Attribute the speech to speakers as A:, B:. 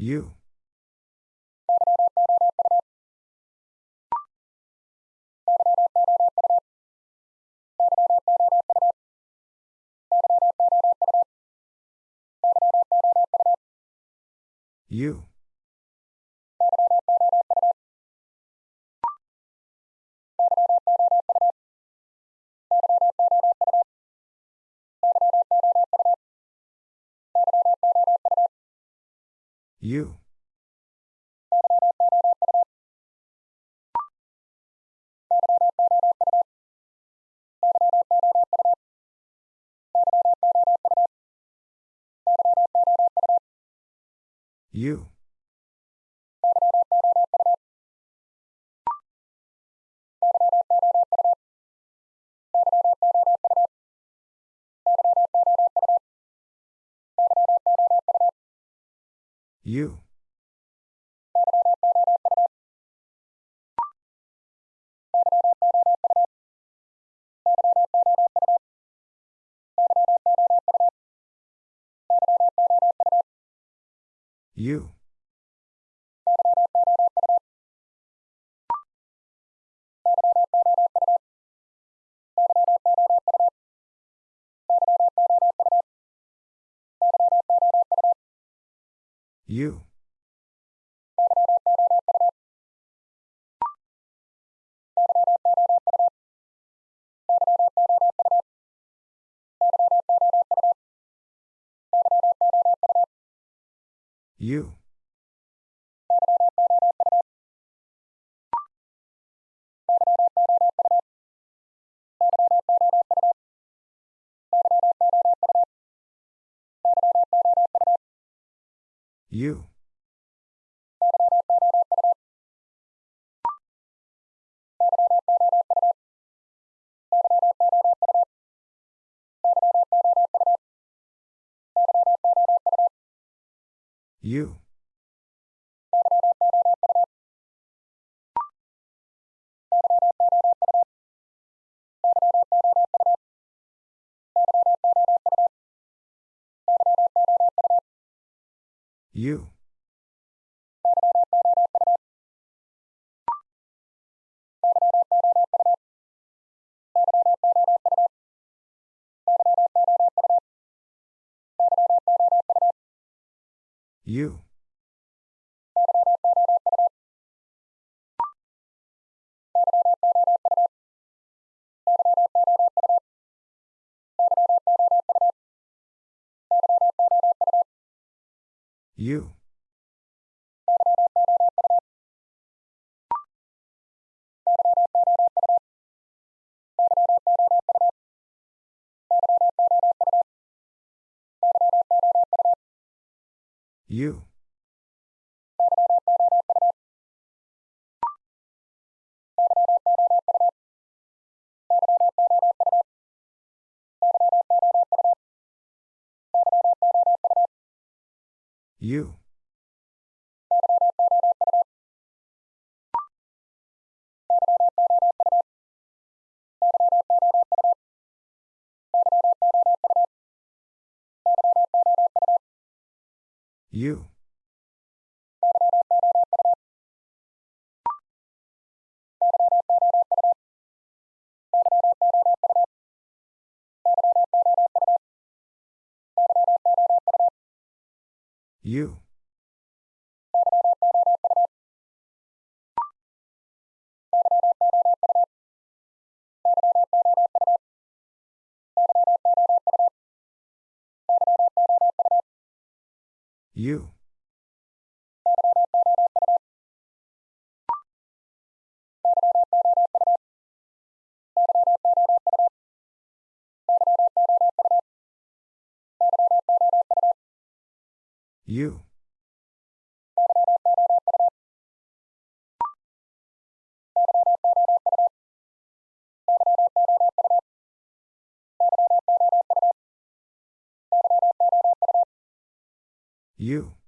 A: You. You. You. You. You. You. You. You. You. You. You. You. You. You. You. You. You. You. You. You.